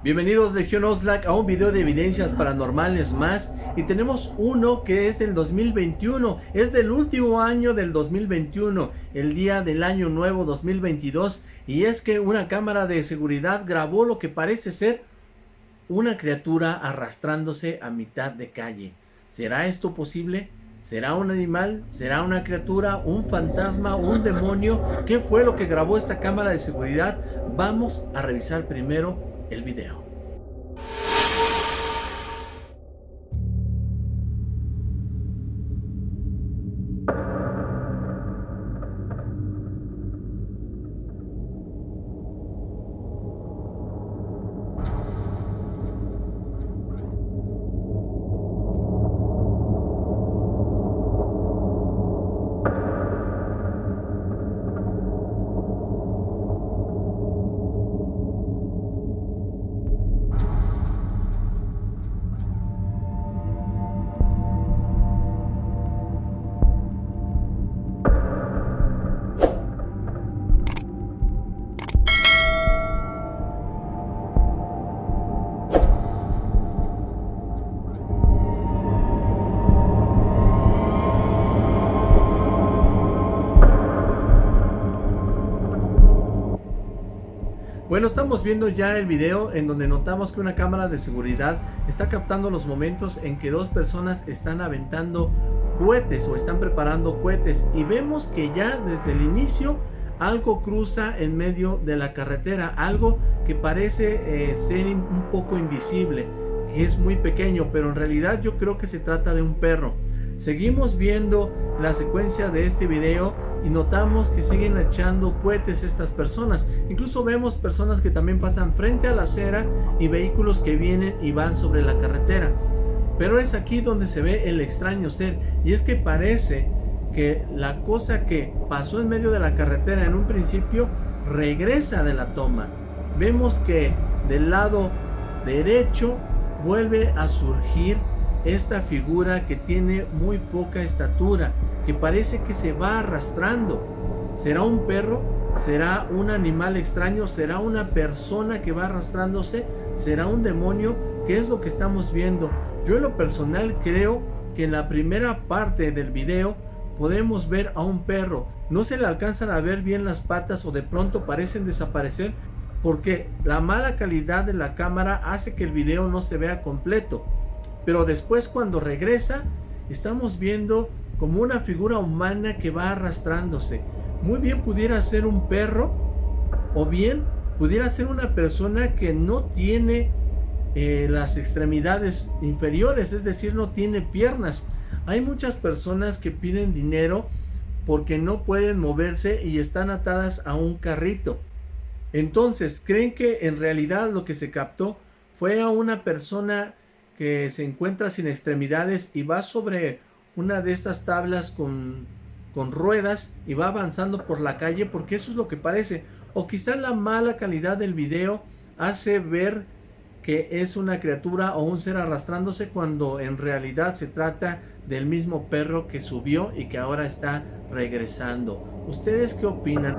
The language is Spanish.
Bienvenidos Legión Oxlack a un video de evidencias paranormales más y tenemos uno que es del 2021, es del último año del 2021, el día del año nuevo 2022 y es que una cámara de seguridad grabó lo que parece ser una criatura arrastrándose a mitad de calle. ¿Será esto posible? ¿Será un animal? ¿Será una criatura? ¿Un fantasma? ¿Un demonio? ¿Qué fue lo que grabó esta cámara de seguridad? Vamos a revisar primero el video. Bueno, estamos viendo ya el video en donde notamos que una cámara de seguridad está captando los momentos en que dos personas están aventando cohetes o están preparando cohetes. Y vemos que ya desde el inicio algo cruza en medio de la carretera, algo que parece eh, ser un poco invisible, que es muy pequeño, pero en realidad yo creo que se trata de un perro. Seguimos viendo la secuencia de este video y notamos que siguen echando cohetes estas personas. Incluso vemos personas que también pasan frente a la acera y vehículos que vienen y van sobre la carretera. Pero es aquí donde se ve el extraño ser y es que parece que la cosa que pasó en medio de la carretera en un principio regresa de la toma. Vemos que del lado derecho vuelve a surgir esta figura que tiene muy poca estatura, que parece que se va arrastrando. ¿Será un perro? ¿Será un animal extraño? ¿Será una persona que va arrastrándose? ¿Será un demonio? ¿Qué es lo que estamos viendo? Yo en lo personal creo que en la primera parte del video podemos ver a un perro. No se le alcanzan a ver bien las patas o de pronto parecen desaparecer porque la mala calidad de la cámara hace que el video no se vea completo. Pero después cuando regresa, estamos viendo como una figura humana que va arrastrándose. Muy bien pudiera ser un perro o bien pudiera ser una persona que no tiene eh, las extremidades inferiores, es decir, no tiene piernas. Hay muchas personas que piden dinero porque no pueden moverse y están atadas a un carrito. Entonces, ¿creen que en realidad lo que se captó fue a una persona que se encuentra sin extremidades y va sobre una de estas tablas con, con ruedas y va avanzando por la calle porque eso es lo que parece. O quizá la mala calidad del video hace ver que es una criatura o un ser arrastrándose cuando en realidad se trata del mismo perro que subió y que ahora está regresando. ¿Ustedes qué opinan?